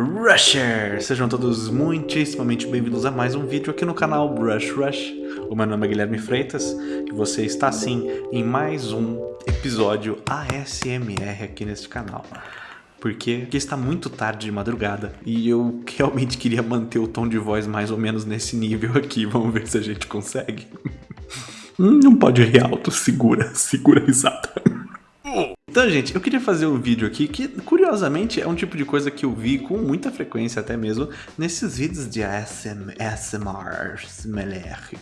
Rusher! Sejam todos muitíssimamente bem-vindos a mais um vídeo aqui no canal Brush Rush. O meu nome é Guilherme Freitas e você está sim em mais um episódio ASMR aqui neste canal. Porque, porque está muito tarde de madrugada e eu realmente queria manter o tom de voz mais ou menos nesse nível aqui. Vamos ver se a gente consegue. Não pode rir alto, segura, segura a risada. Então, gente, eu queria fazer um vídeo aqui que, curiosamente, é um tipo de coisa que eu vi com muita frequência até mesmo nesses vídeos de ASM, ASMR,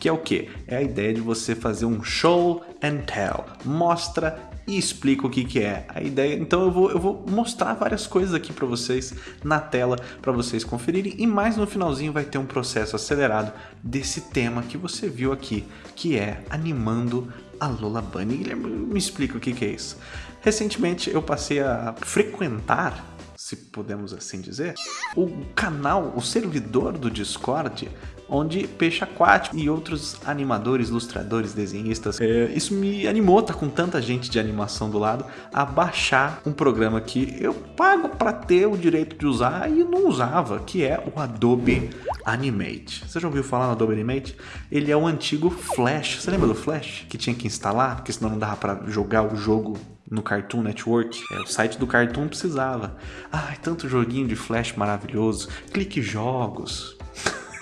que é o que? É a ideia de você fazer um show and tell, mostra e explica o que que é a ideia. Então eu vou, eu vou mostrar várias coisas aqui para vocês na tela para vocês conferirem e mais no finalzinho vai ter um processo acelerado desse tema que você viu aqui, que é animando a Lola Bunny. Guilherme, me explica o que que é isso. Recentemente eu passei a frequentar, se podemos assim dizer, o canal, o servidor do Discord onde Peixe Aquático e outros animadores, ilustradores, desenhistas. É, isso me animou, tá com tanta gente de animação do lado, a baixar um programa que eu pago para ter o direito de usar e não usava, que é o Adobe Animate. Você já ouviu falar no Adobe Animate? Ele é o antigo Flash. Você lembra do Flash? Que tinha que instalar, porque senão não dava para jogar o jogo no Cartoon Network. É, o site do Cartoon precisava. Ai, tanto joguinho de Flash maravilhoso. Clique Jogos.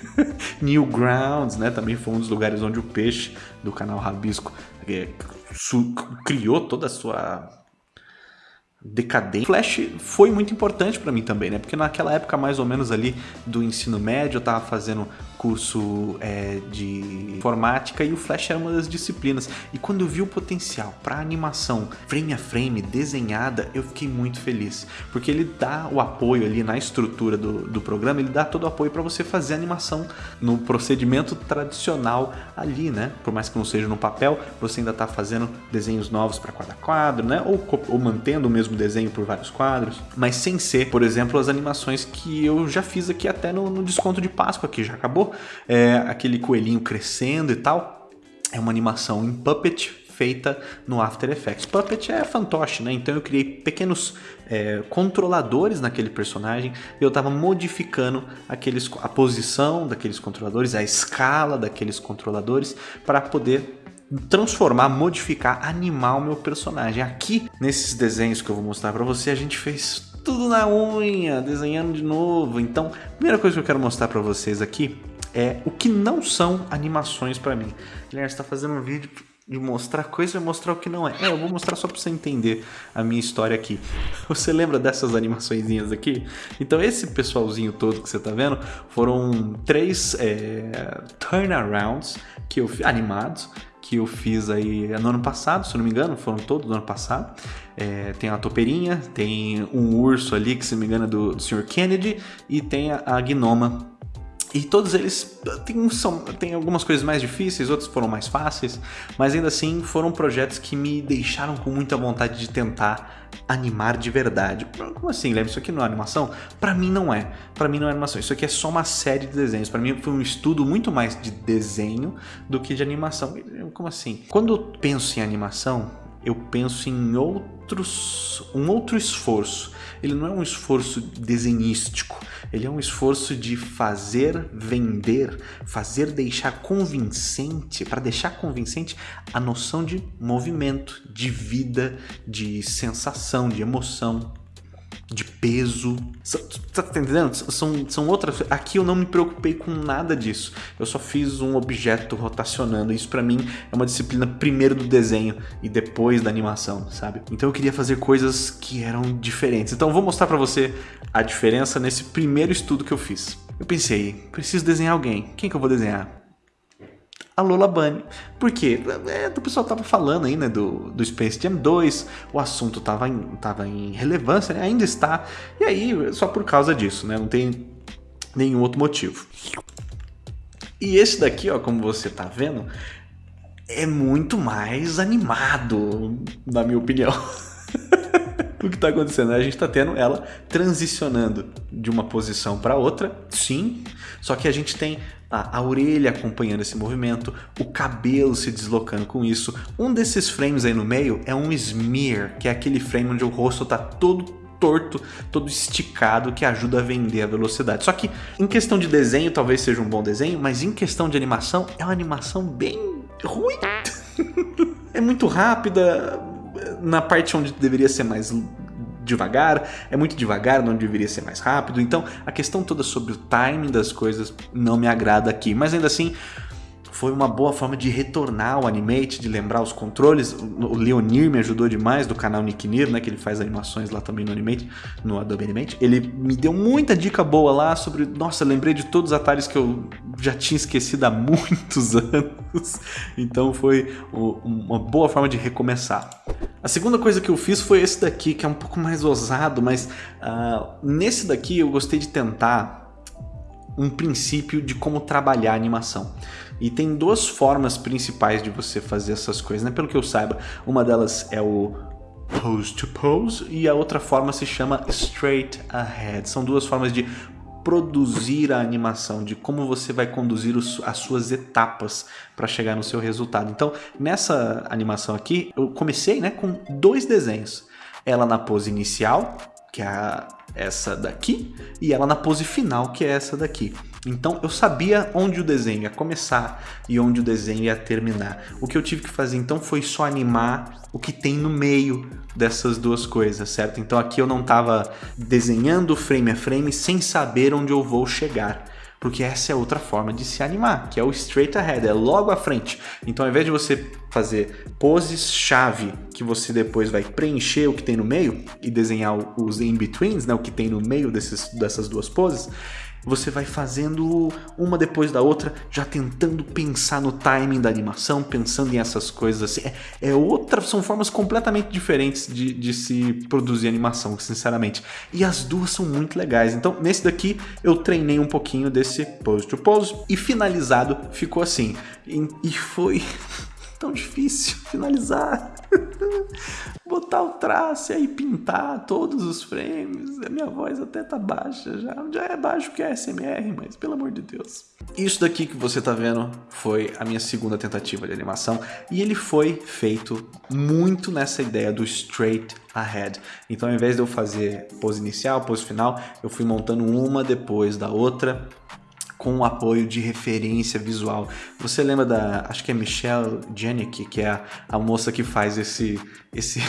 Newgrounds, né? Também foi um dos lugares onde o peixe do canal Rabisco é, criou toda a sua decadente. Flash foi muito importante para mim também, né? Porque naquela época mais ou menos ali do ensino médio eu tava fazendo curso é, de informática e o Flash era uma das disciplinas. E quando eu vi o potencial para animação frame a frame, desenhada, eu fiquei muito feliz. Porque ele dá o apoio ali na estrutura do, do programa, ele dá todo o apoio para você fazer animação no procedimento tradicional ali, né? Por mais que não seja no papel, você ainda está fazendo desenhos novos para cada quadro, né? Ou, ou mantendo o mesmo desenho por vários quadros, mas sem ser, por exemplo, as animações que eu já fiz aqui até no, no desconto de Páscoa, que já acabou, é, aquele coelhinho crescendo e tal. É uma animação em Puppet feita no After Effects. Puppet é fantoche, né? Então eu criei pequenos é, controladores naquele personagem e eu estava modificando aqueles, a posição daqueles controladores, a escala daqueles controladores para poder transformar, modificar, animar o meu personagem. Aqui, nesses desenhos que eu vou mostrar para você, a gente fez tudo na unha, desenhando de novo. Então, a primeira coisa que eu quero mostrar para vocês aqui é o que não são animações para mim. Guilherme, você tá fazendo um vídeo de mostrar coisa e mostrar o que não é. É, eu vou mostrar só para você entender a minha história aqui. Você lembra dessas animaçõezinhas aqui? Então esse pessoalzinho todo que você tá vendo foram três é, turnarounds que eu animados que eu fiz aí no ano passado, se não me engano, foram todos do ano passado. É, tem a topeirinha, tem um urso ali que se não me engano é do, do Sr. Kennedy e tem a, a gnoma e todos eles tem, são, tem algumas coisas mais difíceis, outros foram mais fáceis, mas ainda assim foram projetos que me deixaram com muita vontade de tentar animar de verdade. Como assim, Guilherme? Isso aqui não é animação? Para mim não é. Para mim não é animação. Isso aqui é só uma série de desenhos. Para mim foi um estudo muito mais de desenho do que de animação. Como assim? Quando eu penso em animação, eu penso em outros, um outro esforço. Ele não é um esforço desenhístico, ele é um esforço de fazer vender, fazer deixar convincente, para deixar convincente a noção de movimento, de vida, de sensação, de emoção de peso. Tá entendendo? São, são outras. Aqui eu não me preocupei com nada disso. Eu só fiz um objeto rotacionando. Isso para mim é uma disciplina primeiro do desenho e depois da animação, sabe? Então eu queria fazer coisas que eram diferentes. Então eu vou mostrar para você a diferença nesse primeiro estudo que eu fiz. Eu pensei, preciso desenhar alguém. Quem que eu vou desenhar? A Lola Bunny. Por quê? É, o pessoal tava falando aí, né, do, do Space Jam 2, o assunto tava em, tava em relevância, né, ainda está, e aí só por causa disso, né, não tem nenhum outro motivo. E esse daqui, ó, como você tá vendo, é muito mais animado, na minha opinião. o que está acontecendo? A gente está tendo ela transicionando de uma posição para outra, sim, só que a gente tem a, a, orelha acompanhando esse movimento, o cabelo se deslocando com isso. Um desses frames aí no meio é um smear, que é aquele frame onde o rosto está todo torto, todo esticado, que ajuda a vender a velocidade. Só que em questão de desenho, talvez seja um bom desenho, mas em questão de animação, é uma animação bem ruim. é muito rápida, na parte onde deveria ser mais devagar, é muito devagar, não deveria ser mais rápido. Então a questão toda sobre o timing das coisas não me agrada aqui, mas ainda assim foi uma boa forma de retornar ao Animate, de lembrar os controles. O Leonir me ajudou demais, do canal Nick Nir, né, que ele faz animações lá também no Animate, no Adobe Animate. Ele me deu muita dica boa lá sobre... Nossa, lembrei de todos os atalhos que eu já tinha esquecido há muitos anos. Então foi uma boa forma de recomeçar. A segunda coisa que eu fiz foi esse daqui, que é um pouco mais ousado, mas uh, nesse daqui eu gostei de tentar um princípio de como trabalhar a animação. E tem duas formas principais de você fazer essas coisas, né? Pelo que eu saiba, uma delas é o pose to pose e a outra forma se chama straight ahead. São duas formas de produzir a animação, de como você vai conduzir os, as suas etapas para chegar no seu resultado. Então, nessa animação aqui, eu comecei né, com dois desenhos. Ela na pose inicial, que é essa daqui, e ela na pose final, que é essa daqui. Então eu sabia onde o desenho ia começar e onde o desenho ia terminar. O que eu tive que fazer então foi só animar o que tem no meio dessas duas coisas, certo? Então aqui eu não estava desenhando frame a frame sem saber onde eu vou chegar porque essa é outra forma de se animar, que é o straight ahead, é logo à frente. Então ao invés de você fazer poses chave que você depois vai preencher o que tem no meio e desenhar os in-betweens, né, o que tem no meio desses, dessas duas poses, você vai fazendo uma depois da outra, já tentando pensar no timing da animação, pensando em essas coisas assim. É, é outra, são formas completamente diferentes de, de se produzir animação, sinceramente. E as duas são muito legais. Então, nesse daqui, eu treinei um pouquinho desse pose to pose e finalizado ficou assim. e, e foi tão difícil finalizar. Botar o traço e aí pintar todos os frames. A minha voz até tá baixa já. Já é baixo que é SMR, mas pelo amor de Deus. Isso daqui que você tá vendo foi a minha segunda tentativa de animação e ele foi feito muito nessa ideia do straight ahead. Então ao invés de eu fazer pose inicial, pose final, eu fui montando uma depois da outra com o apoio de referência visual. Você lembra da, acho que é Michelle Janicki, que é a, a moça que faz esse, esse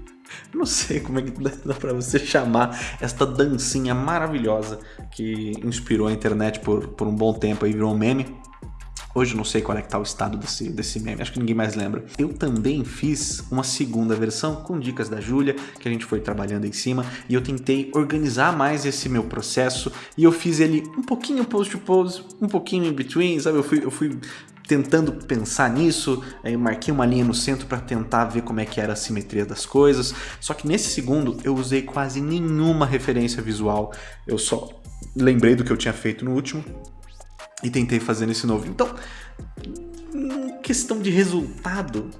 não sei como é que dá, dá para você chamar esta dancinha maravilhosa que inspirou a internet por, por um bom tempo e virou um meme. Hoje não sei qual é que tá o estado desse, desse meme, acho que ninguém mais lembra. Eu também fiz uma segunda versão com dicas da Júlia, que a gente foi trabalhando em cima, e eu tentei organizar mais esse meu processo, e eu fiz ele um pouquinho post to pose, um pouquinho in between, sabe? Eu fui, eu fui tentando pensar nisso, aí eu marquei uma linha no centro para tentar ver como é que era a simetria das coisas, só que nesse segundo eu usei quase nenhuma referência visual, eu só lembrei do que eu tinha feito no último, e tentei fazer nesse novo. Então, em questão de resultado,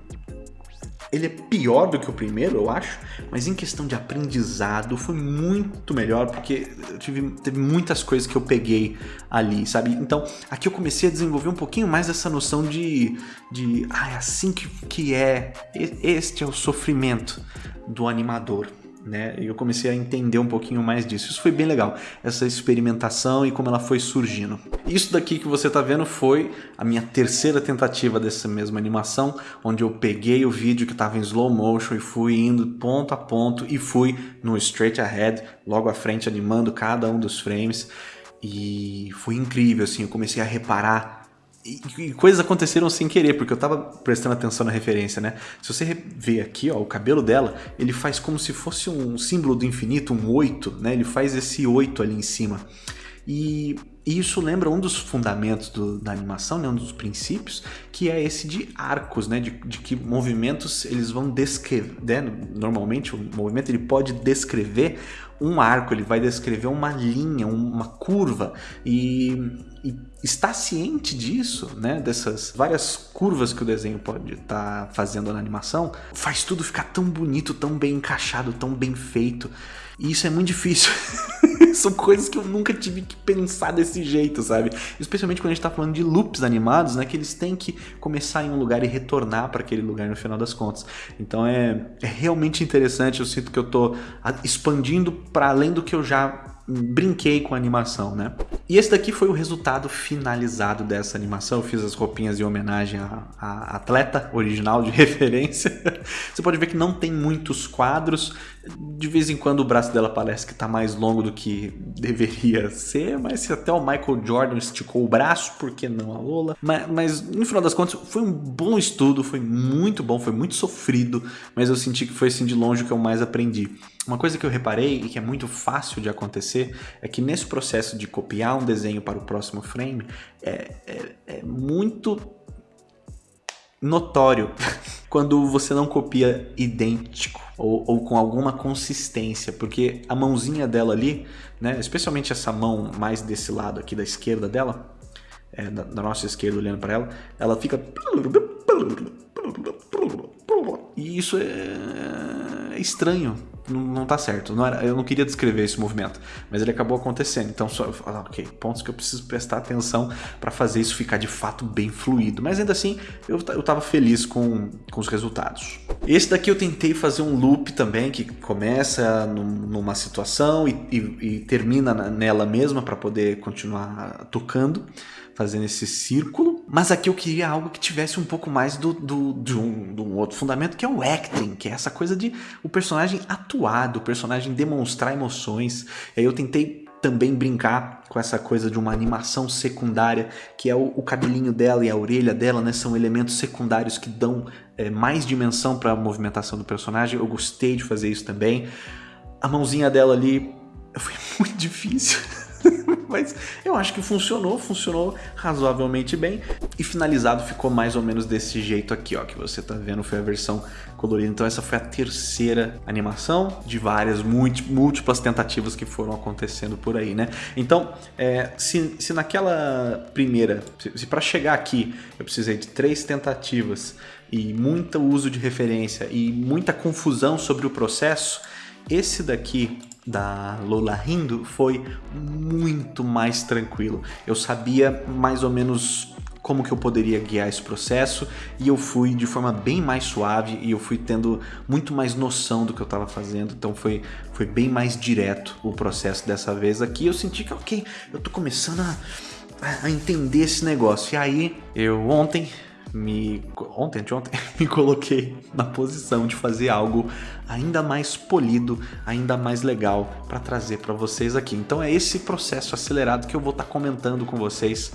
ele é pior do que o primeiro, eu acho, mas em questão de aprendizado foi muito melhor, porque eu tive, teve muitas coisas que eu peguei ali, sabe? Então, aqui eu comecei a desenvolver um pouquinho mais essa noção de, de ah, é assim que, que é, este é o sofrimento do animador, né? E eu comecei a entender um pouquinho mais disso. Isso foi bem legal, essa experimentação e como ela foi surgindo. Isso daqui que você está vendo foi a minha terceira tentativa dessa mesma animação, onde eu peguei o vídeo que estava em slow motion e fui indo ponto a ponto e fui no straight ahead, logo à frente animando cada um dos frames. E foi incrível, assim, eu comecei a reparar e, coisas aconteceram sem querer, porque eu tava prestando atenção na referência, né? Se você ver aqui, ó, o cabelo dela, ele faz como se fosse um símbolo do infinito, um oito, né? Ele faz esse oito ali em cima. E, e isso lembra um dos fundamentos do, da animação, né? um dos princípios, que é esse de arcos, né? de, de que movimentos eles vão descrever, né? normalmente o movimento ele pode descrever um arco, ele vai descrever uma linha, uma curva e, e estar ciente disso, né, dessas várias curvas que o desenho pode estar tá fazendo na animação, faz tudo ficar tão bonito, tão bem encaixado, tão bem feito. E isso é muito difícil. São coisas que eu nunca tive que pensar desse jeito, sabe? Especialmente quando a gente tá falando de loops animados, né? Que eles têm que começar em um lugar e retornar para aquele lugar no final das contas. Então é, é realmente interessante, eu sinto que eu tô expandindo para além do que eu já brinquei com a animação, né? E esse daqui foi o resultado finalizado dessa animação. Eu fiz as roupinhas em homenagem à, à atleta original de referência. Você pode ver que não tem muitos quadros. De vez em quando o braço dela parece que está mais longo do que deveria ser, mas se até o Michael Jordan esticou o braço, por que não a Lola? Mas, mas no final das contas foi um bom estudo, foi muito bom, foi muito sofrido, mas eu senti que foi assim de longe que eu mais aprendi. Uma coisa que eu reparei e que é muito fácil de acontecer é que nesse processo de copiar um desenho para o próximo frame é, é, é muito notório quando você não copia idêntico ou, ou, com alguma consistência, porque a mãozinha dela ali, né, especialmente essa mão mais desse lado aqui da esquerda dela, é, da, da nossa esquerda olhando para ela, ela fica e isso é, é estranho não, não tá certo. Não era, eu não queria descrever esse movimento, mas ele acabou acontecendo. Então, só, ah, ok, pontos que eu preciso prestar atenção para fazer isso ficar de fato bem fluido. Mas ainda assim, eu, eu tava feliz com, com os resultados. Esse daqui eu tentei fazer um loop também, que começa num, numa situação e, e, e termina nela mesma para poder continuar tocando fazendo esse círculo. Mas aqui eu queria algo que tivesse um pouco mais do, do, de, um, de um outro fundamento, que é o acting, que é essa coisa de o personagem atuar, o personagem demonstrar emoções. E aí eu tentei também brincar com essa coisa de uma animação secundária, que é o, o cabelinho dela e a orelha dela, né? São elementos secundários que dão é, mais dimensão para a movimentação do personagem. Eu gostei de fazer isso também. A mãozinha dela ali foi muito difícil. Mas eu acho que funcionou, funcionou razoavelmente bem. E finalizado ficou mais ou menos desse jeito aqui, ó, que você tá vendo, foi a versão colorida. Então essa foi a terceira animação de várias múltiplas tentativas que foram acontecendo por aí, né? Então, é, se, se naquela primeira, se, se para chegar aqui eu precisei de três tentativas e muito uso de referência e muita confusão sobre o processo, esse daqui da Lola rindo foi muito mais tranquilo. Eu sabia mais ou menos como que eu poderia guiar esse processo e eu fui de forma bem mais suave e eu fui tendo muito mais noção do que eu estava fazendo, então foi, foi bem mais direto o processo dessa vez aqui. Eu senti que, ok, eu tô começando a, a entender esse negócio. E aí, eu ontem me ontem, ontem me coloquei na posição de fazer algo ainda mais polido, ainda mais legal para trazer para vocês aqui. Então é esse processo acelerado que eu vou estar tá comentando com vocês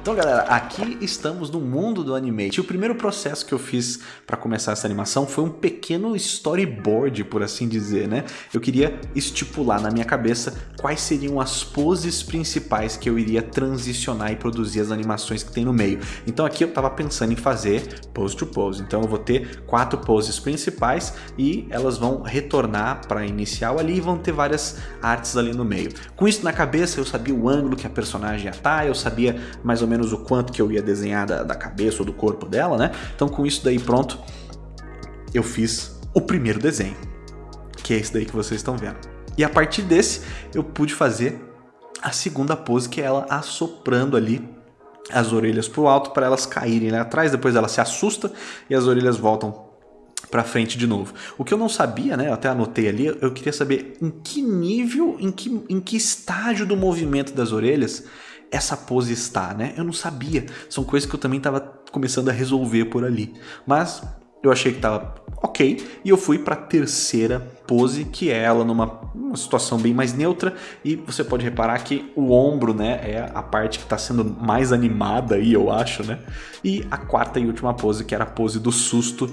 então galera, aqui estamos no mundo do Animate. O primeiro processo que eu fiz para começar essa animação foi um pequeno storyboard, por assim dizer, né? Eu queria estipular na minha cabeça quais seriam as poses principais que eu iria transicionar e produzir as animações que tem no meio. Então aqui eu estava pensando em fazer pose to pose. Então eu vou ter quatro poses principais e elas vão retornar para a inicial ali e vão ter várias artes ali no meio. Com isso na cabeça eu sabia o ângulo que a personagem ia estar, tá, eu sabia mais ou menos o quanto que eu ia desenhar da, da cabeça ou do corpo dela, né? Então com isso daí pronto, eu fiz o primeiro desenho, que é esse daí que vocês estão vendo. E a partir desse, eu pude fazer a segunda pose, que é ela assoprando ali as orelhas para o alto para elas caírem lá atrás, depois ela se assusta e as orelhas voltam para frente de novo. O que eu não sabia, né, eu até anotei ali, eu queria saber em que nível, em que, em que estágio do movimento das orelhas essa pose está, né? Eu não sabia. São coisas que eu também estava começando a resolver por ali. Mas eu achei que estava ok e eu fui para a terceira pose, que é ela numa uma situação bem mais neutra e você pode reparar que o ombro, né, é a parte que está sendo mais animada aí, eu acho, né? E a quarta e última pose, que era a pose do susto,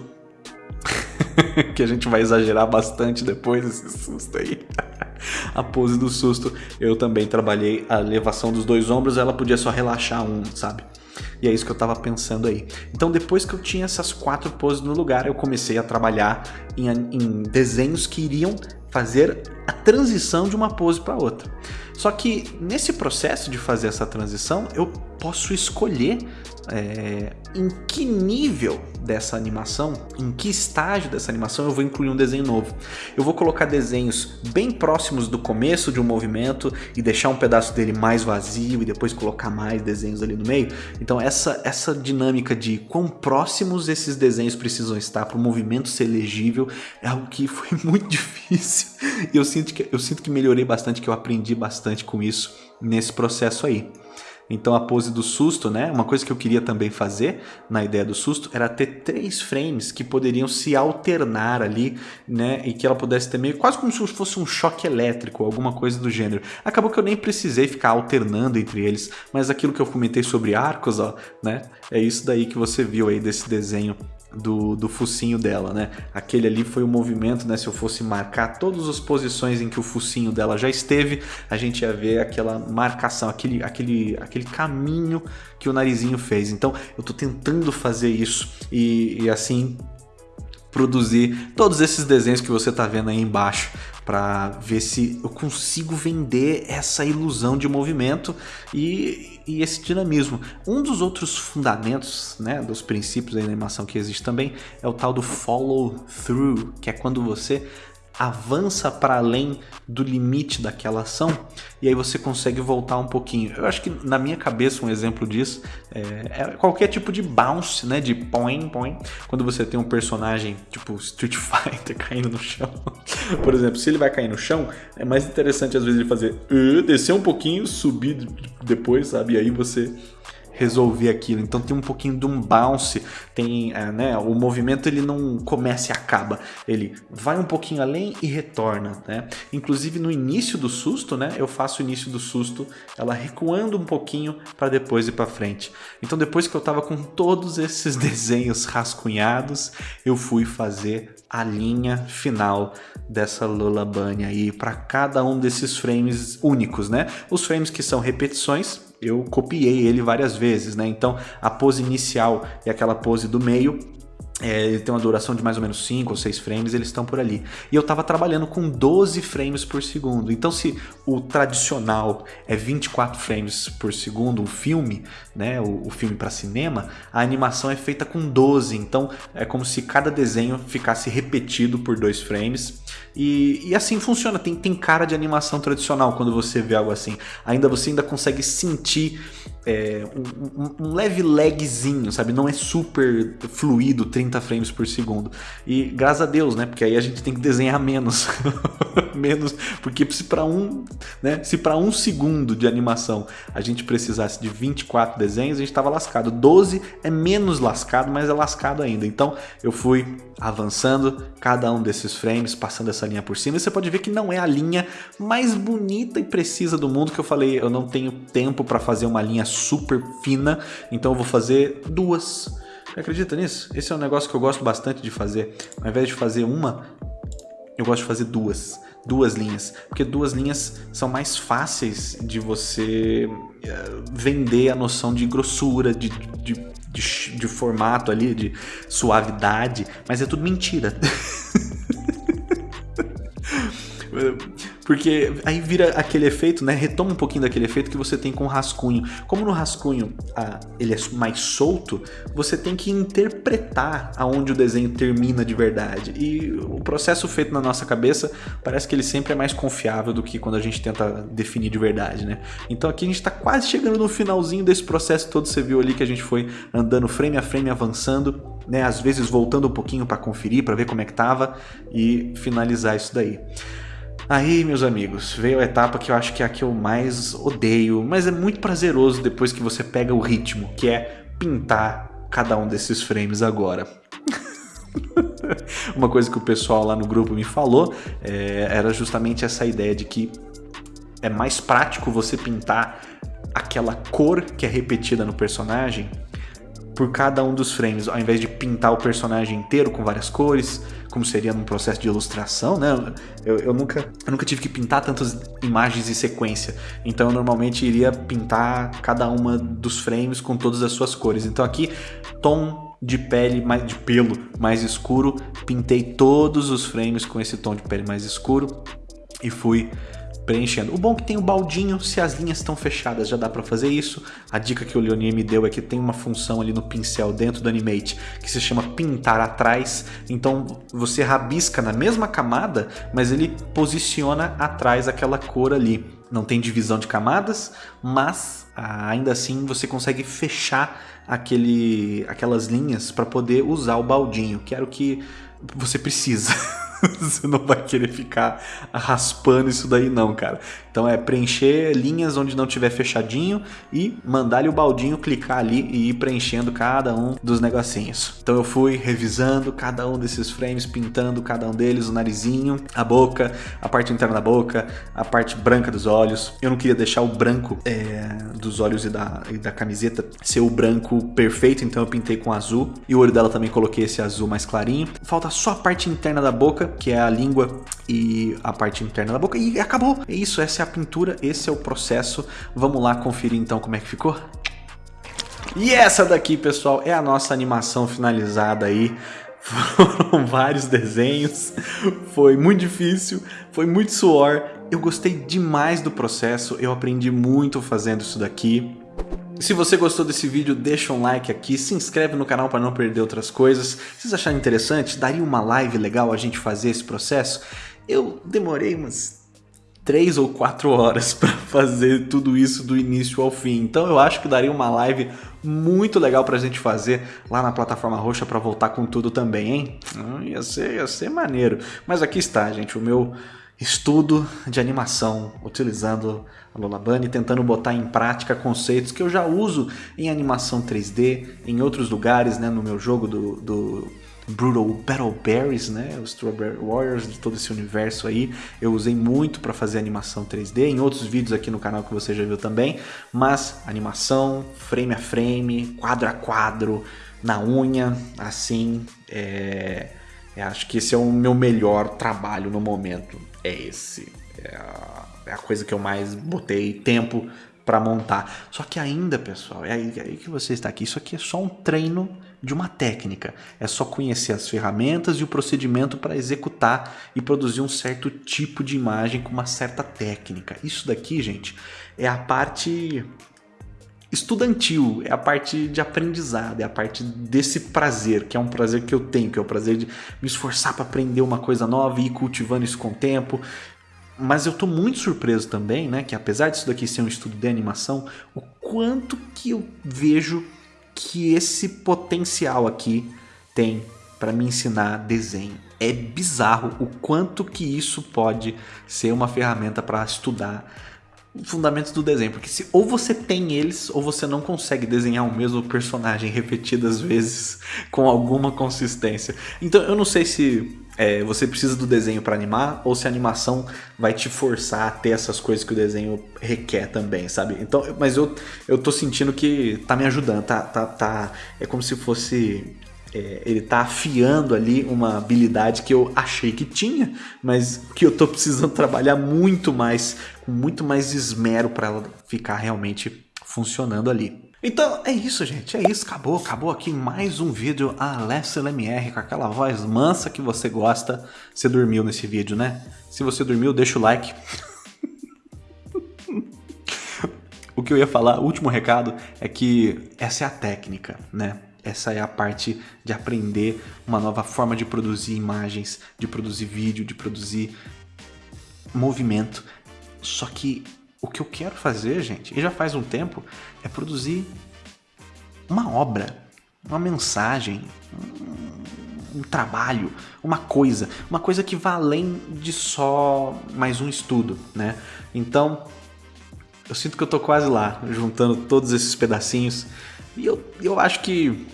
que a gente vai exagerar bastante depois esse susto aí. a pose do susto, eu também trabalhei a elevação dos dois ombros, ela podia só relaxar um, sabe? E é isso que eu estava pensando aí. Então depois que eu tinha essas quatro poses no lugar, eu comecei a trabalhar em, em desenhos que iriam fazer a transição de uma pose para outra. Só que nesse processo de fazer essa transição, eu posso escolher é, em que nível dessa animação, em que estágio dessa animação eu vou incluir um desenho novo. Eu vou colocar desenhos bem próximos do começo de um movimento e deixar um pedaço dele mais vazio e depois colocar mais desenhos ali no meio. Então essa, essa dinâmica de quão próximos esses desenhos precisam estar para o movimento ser legível é algo que foi muito difícil. E eu sinto que, eu sinto que melhorei bastante, que eu aprendi bastante com isso nesse processo aí. Então a pose do susto, né? Uma coisa que eu queria também fazer na ideia do susto era ter três frames que poderiam se alternar ali, né? E que ela pudesse ter meio quase como se fosse um choque elétrico, alguma coisa do gênero. Acabou que eu nem precisei ficar alternando entre eles, mas aquilo que eu comentei sobre arcos, ó, né? É isso daí que você viu aí desse desenho do, do focinho dela, né? Aquele ali foi o movimento, né? Se eu fosse marcar todas as posições em que o focinho dela já esteve, a gente ia ver aquela marcação, aquele, aquele, aquele caminho que o narizinho fez. Então eu tô tentando fazer isso e, e assim produzir todos esses desenhos que você tá vendo aí embaixo para ver se eu consigo vender essa ilusão de movimento e, e, esse dinamismo. Um dos outros fundamentos, né, dos princípios da animação que existe também é o tal do follow through, que é quando você avança para além do limite daquela ação e aí você consegue voltar um pouquinho. Eu acho que na minha cabeça um exemplo disso é, é qualquer tipo de bounce, né, de point, point, quando você tem um personagem tipo Street Fighter caindo no chão. Por exemplo, se ele vai cair no chão, é mais interessante às vezes ele fazer uh, descer um pouquinho, subir depois, sabe? E aí você resolver aquilo. Então tem um pouquinho de um bounce, tem, é, né, o movimento ele não começa e acaba, ele vai um pouquinho além e retorna, né? Inclusive no início do susto, né, eu faço o início do susto, ela recuando um pouquinho para depois ir para frente. Então depois que eu tava com todos esses desenhos rascunhados, eu fui fazer a linha final dessa Lola Bunny aí para cada um desses frames únicos, né? Os frames que são repetições, eu copiei ele várias vezes, né? Então a pose inicial e aquela pose do meio é, ele tem uma duração de mais ou menos 5 ou 6 frames, eles estão por ali. E eu estava trabalhando com 12 frames por segundo. Então se o tradicional é 24 frames por segundo, um filme, né, o, o filme para cinema, a animação é feita com 12. Então é como se cada desenho ficasse repetido por 2 frames. E, e, assim funciona, tem, tem cara de animação tradicional quando você vê algo assim. Ainda você ainda consegue sentir é, um, um, leve lagzinho, sabe? Não é super fluido, 30 frames por segundo. E graças a Deus, né? Porque aí a gente tem que desenhar menos. menos, porque se para um, né? Se para um segundo de animação a gente precisasse de 24 desenhos, a gente estava lascado. 12 é menos lascado, mas é lascado ainda. Então eu fui avançando cada um desses frames, passando essa linha por cima. E você pode ver que não é a linha mais bonita e precisa do mundo que eu falei. Eu não tenho tempo para fazer uma linha super fina, então eu vou fazer duas. Acredita nisso? Esse é um negócio que eu gosto bastante de fazer. Ao invés de fazer uma, eu gosto de fazer duas. Duas linhas. Porque duas linhas são mais fáceis de você eh, vender a noção de grossura, de, de, de, de formato ali, de suavidade. Mas é tudo mentira. Porque aí vira aquele efeito, né? Retoma um pouquinho daquele efeito que você tem com o rascunho. Como no rascunho ah, ele é mais solto, você tem que interpretar aonde o desenho termina de verdade. E o processo feito na nossa cabeça parece que ele sempre é mais confiável do que quando a gente tenta definir de verdade, né? Então aqui a gente está quase chegando no finalzinho desse processo todo. Você viu ali que a gente foi andando frame a frame, avançando, né? Às vezes voltando um pouquinho para conferir, para ver como é que tava e finalizar isso daí. Aí, meus amigos, veio a etapa que eu acho que é a que eu mais odeio, mas é muito prazeroso depois que você pega o ritmo, que é pintar cada um desses frames agora. Uma coisa que o pessoal lá no grupo me falou é, era justamente essa ideia de que é mais prático você pintar aquela cor que é repetida no personagem por cada um dos frames, ao invés de pintar o personagem inteiro com várias cores, como seria num processo de ilustração, né? Eu, eu, nunca, eu nunca tive que pintar tantas imagens em sequência, então eu normalmente iria pintar cada uma dos frames com todas as suas cores. Então aqui, tom de pele, mais, de pelo mais escuro, pintei todos os frames com esse tom de pele mais escuro e fui preenchendo. O bom é que tem o baldinho, se as linhas estão fechadas já dá para fazer isso. A dica que o Leonir me deu é que tem uma função ali no pincel dentro do Animate que se chama pintar atrás. Então você rabisca na mesma camada, mas ele posiciona atrás aquela cor ali. Não tem divisão de camadas, mas ah, ainda assim você consegue fechar aquele, aquelas linhas para poder usar o baldinho, que era o que você precisa. você não vai querer ficar raspando isso daí não, cara. Então é preencher linhas onde não tiver fechadinho e mandar-lhe o baldinho clicar ali e ir preenchendo cada um dos negocinhos. Então eu fui revisando cada um desses frames, pintando cada um deles, o narizinho, a boca, a parte interna da boca, a parte branca dos olhos. Eu não queria deixar o branco é, dos olhos e da, e da camiseta ser o branco perfeito, então eu pintei com azul. E o olho dela também coloquei esse azul mais clarinho. Falta só a parte interna da boca, que é a língua e a parte interna da boca. E acabou. É isso, essa é a pintura, esse é o processo. Vamos lá conferir então como é que ficou? E essa daqui, pessoal, é a nossa animação finalizada aí. Foram vários desenhos, foi muito difícil, foi muito suor. Eu gostei demais do processo, eu aprendi muito fazendo isso daqui. Se você gostou desse vídeo, deixa um like aqui, se inscreve no canal para não perder outras coisas. Se vocês acharem interessante, daria uma live legal a gente fazer esse processo? Eu demorei umas 3 ou 4 horas para fazer tudo isso do início ao fim. Então eu acho que daria uma live muito legal pra gente fazer lá na plataforma roxa para voltar com tudo também, hein? Hum, ia, ser, ia ser maneiro. Mas aqui está, gente, o meu estudo de animação utilizando a Lola Bunny, tentando botar em prática conceitos que eu já uso em animação 3D, em outros lugares, né, no meu jogo do, do Brutal Battle Berries, né, os Strawberry Warriors, de todo esse universo aí, eu usei muito para fazer animação 3D, em outros vídeos aqui no canal que você já viu também, mas animação, frame a frame, quadro a quadro, na unha, assim, é... é acho que esse é o meu melhor trabalho no momento é esse. É a, é a coisa que eu mais botei tempo para montar. Só que ainda, pessoal, é aí, é aí, que você está aqui. Isso aqui é só um treino de uma técnica. É só conhecer as ferramentas e o procedimento para executar e produzir um certo tipo de imagem com uma certa técnica. Isso daqui, gente, é a parte estudantil, é a parte de aprendizado, é a parte desse prazer, que é um prazer que eu tenho, que é o prazer de me esforçar para aprender uma coisa nova e ir cultivando isso com o tempo. Mas eu estou muito surpreso também, né, que apesar disso daqui ser um estudo de animação, o quanto que eu vejo que esse potencial aqui tem para me ensinar desenho. É bizarro o quanto que isso pode ser uma ferramenta para estudar fundamentos do desenho, porque se ou você tem eles ou você não consegue desenhar o mesmo personagem repetidas vezes com alguma consistência. Então eu não sei se é, você precisa do desenho para animar ou se a animação vai te forçar a ter essas coisas que o desenho requer também, sabe? Então, mas eu, eu tô sentindo que tá me ajudando, tá, tá, tá é como se fosse é, ele tá afiando ali uma habilidade que eu achei que tinha, mas que eu tô precisando trabalhar muito mais, com muito mais esmero para ela ficar realmente funcionando ali. Então é isso, gente. É isso. Acabou. Acabou aqui mais um vídeo Alessio LMR com aquela voz mansa que você gosta. Você dormiu nesse vídeo, né? Se você dormiu, deixa o like. o que eu ia falar, último recado, é que essa é a técnica, né? Essa é a parte de aprender uma nova forma de produzir imagens, de produzir vídeo, de produzir movimento. Só que o que eu quero fazer, gente, e já faz um tempo, é produzir uma obra, uma mensagem, um, trabalho, uma coisa, uma coisa que vá além de só mais um estudo, né? Então, eu sinto que eu tô quase lá, juntando todos esses pedacinhos, e eu, eu acho que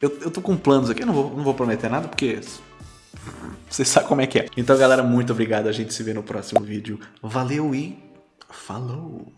eu, eu tô com planos aqui, eu não vou, não vou prometer nada, porque você sabe como é que é. Então, galera, muito obrigado. A gente se vê no próximo vídeo. Valeu e falou!